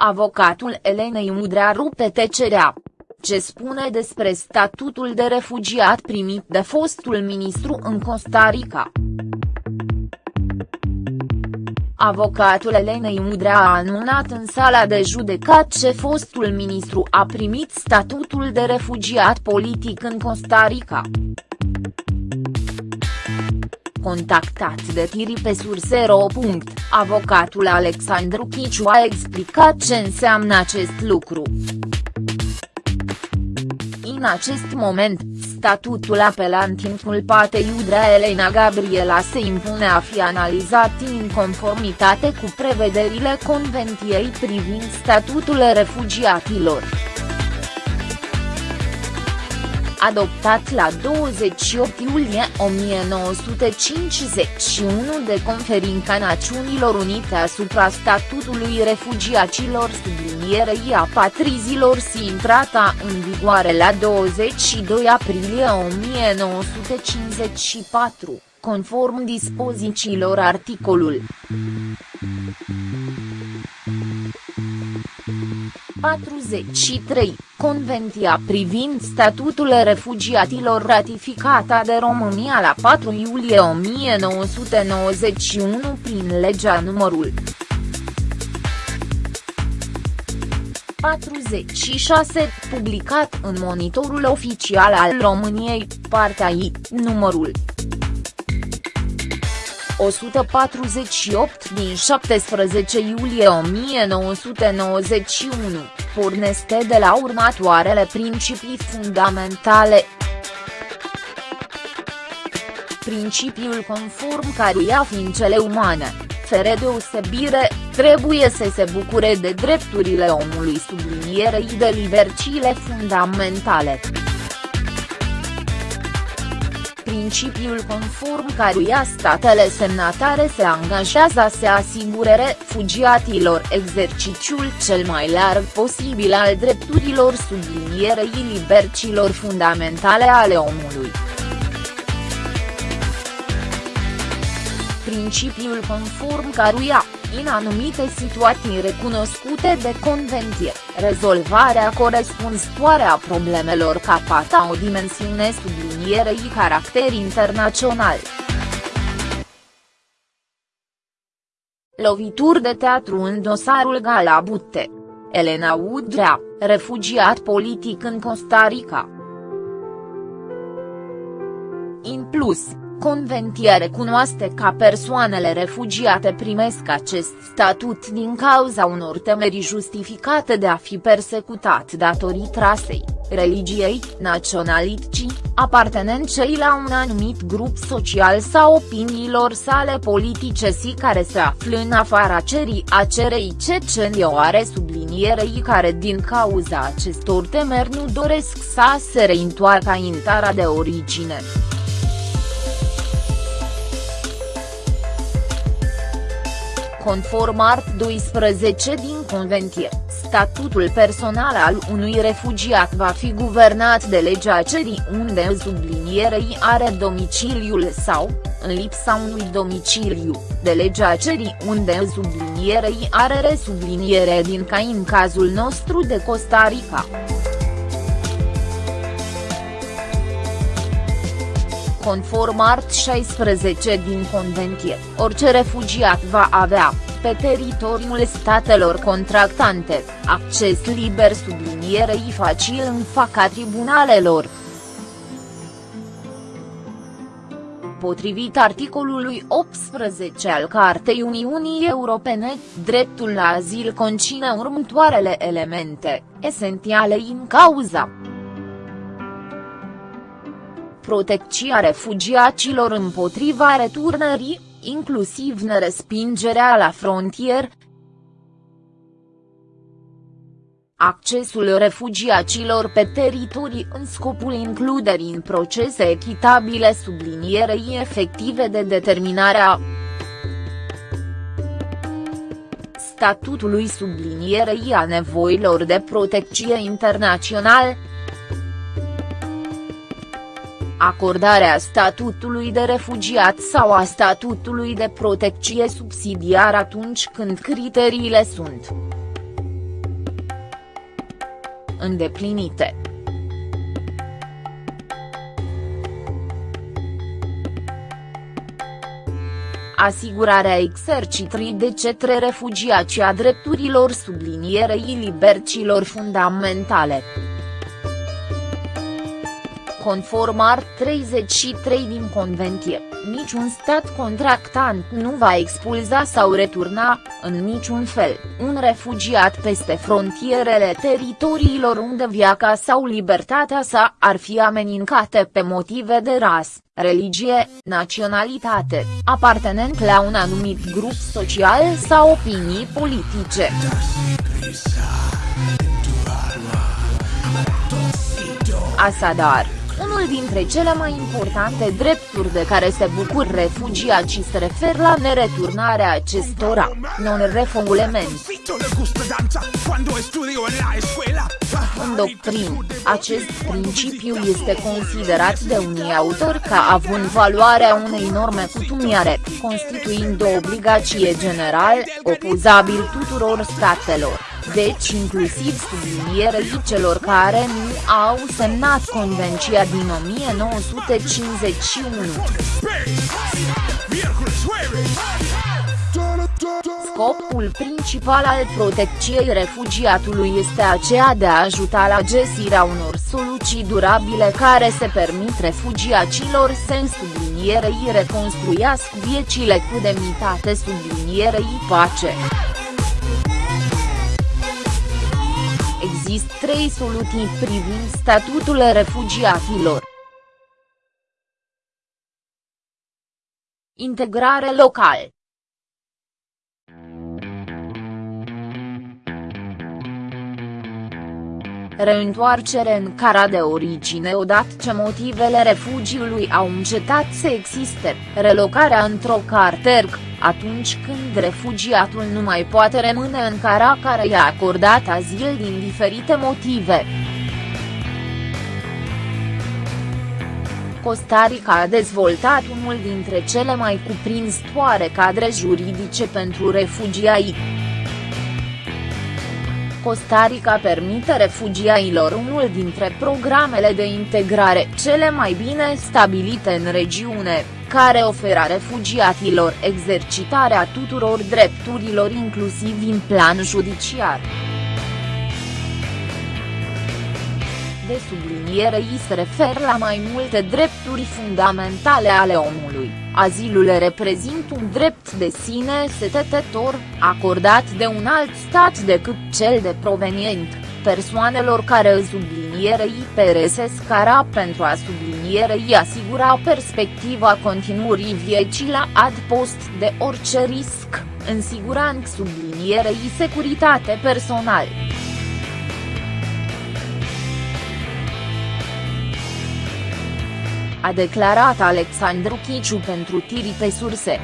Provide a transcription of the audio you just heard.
Avocatul Elenei Udrea rupe tecerea. Ce spune despre statutul de refugiat primit de fostul ministru în Costa Rica? Avocatul Elenei Udrea a anunțat în sala de judecat ce fostul ministru a primit statutul de refugiat politic în Costa Rica. Contactat de tiri pe sursero. Avocatul Alexandru Chiciu a explicat ce înseamnă acest lucru. În acest moment, statutul apelant inculpate Iudrea Elena Gabriela se impune a fi analizat în conformitate cu prevederile Conventiei privind statutul refugiatilor adoptat la 28 iulie 1951 de Conferința Națiunilor Unite asupra statutului refugiaților. Sublinierei apatrizilor și intrata în vigoare la 22 aprilie 1954, conform dispozițiilor articolul 43, Convenția privind statutul refugiatilor ratificată de România la 4 iulie 1991 prin legea numărul 46, publicat în monitorul oficial al României, partea I, numărul 148 din 17 iulie 1991, pornește de la următoarele principii fundamentale. Principiul conform căruia ființele umane, fără deosebire, trebuie să se bucure de drepturile omului sublinierei de libertile fundamentale principiul conform căruia statele semnatare se angajează să asigure refugiatilor exerciciul cel mai larg posibil al drepturilor sublinierei libercilor fundamentale ale omului. Principiul conform căruia, în anumite situații recunoscute de convenție, rezolvarea corespunzătoare a problemelor capata o dimensiune sublinierei caracter internațional. Lovituri de teatru în dosarul Galabute. Elena Udrea, refugiat politic în Costa Rica. In plus, Convenția recunoaște că persoanele refugiate primesc acest statut din cauza unor temeri justificate de a fi persecutat datorită rasei, religiei, naționalității, apartenenței la un anumit grup social sau opiniilor sale politice și care se află în afara cerii acerei cecenioare sublinierei care din cauza acestor temeri nu doresc să se reîntoarcă în țara de origine. Conform art 12 din Convenție, statutul personal al unui refugiat va fi guvernat de legea cerii unde sublinierei are domiciliul sau, în lipsa unui domiciliu, de legea cerii unde sublinierei are resubliniere din ca în cazul nostru de Costa Rica. Conform art 16 din Convenție, orice refugiat va avea, pe teritoriul statelor contractante, acces liber sublinierei facil în faca tribunalelor. Potrivit articolului 18 al Cartei Uniunii Europene, dreptul la azil conține următoarele elemente, esențiale în cauza protecția refugiaților împotriva returnării, inclusiv nerespingerea la frontier, accesul refugiaților pe teritorii în scopul includerii în procese echitabile sublinierei efective de determinare a statutului sublinierei a nevoilor de protecție internațional, acordarea statutului de refugiat sau a statutului de protecție subsidiar atunci când criteriile sunt îndeplinite. asigurarea exercitării de cetre refugiați a drepturilor sublinierei libertăților fundamentale. Conform art 33 din Convenție, niciun stat contractant nu va expulza sau returna, în niciun fel, un refugiat peste frontierele teritoriilor unde viața sau libertatea sa ar fi amenințate pe motive de ras, religie, naționalitate, apartenent la un anumit grup social sau opinii politice. Asadar unul dintre cele mai importante drepturi de care se bucur refugiații se refer la nereturnarea acestora, non-refoulement. În doctrin, acest principiu este considerat de unii autori ca având valoarea unei norme cutumiare, constituind o obligație general, opozabil tuturor statelor deci inclusiv sublinierei celor care nu au semnat Convenția din 1951. Scopul principal al protecției refugiatului este aceea de a ajuta la găsirea unor soluții durabile care se permit refugiaților să în sublinierei reconstruiască viețile cu demnitate sublinierei pace. Există trei soluții privind statutul refugiaților. Integrare locală reîntoarcere în cara de origine odată ce motivele refugiului au încetat să existe, relocarea într-o carterg, atunci când refugiatul nu mai poate rămâne în cara care i-a acordat azil din diferite motive. Costa Rica a dezvoltat unul dintre cele mai cuprinzătoare cadre juridice pentru refugiați. Costa Rica permite refugiailor unul dintre programele de integrare cele mai bine stabilite în regiune, care oferă refugiaților exercitarea tuturor drepturilor inclusiv în plan judiciar. de subliniere îi se refer la mai multe drepturi fundamentale ale omului. Azilul reprezintă un drept de sine stătător, acordat de un alt stat decât cel de provenient, persoanelor care sublinierei peresesc cara pentru a sublinierei asigura perspectiva continuării vieții la adpost de orice risc, în siguranță sublinierei securitate personal. A declarat Alexandru Chiciu pentru tiri pe surse.